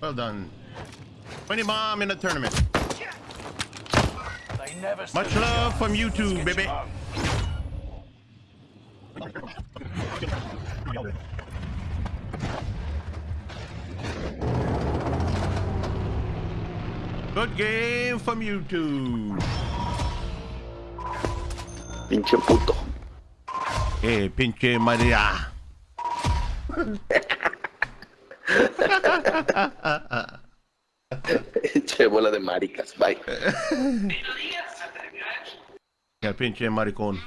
Well done. 20 bomb in the tournament. They never Much love from you Let's two, get baby. you. Good game from YouTube. Pinche puto. Eh, pinche María. Pinche bola de maricas. Bye. El pinche maricón.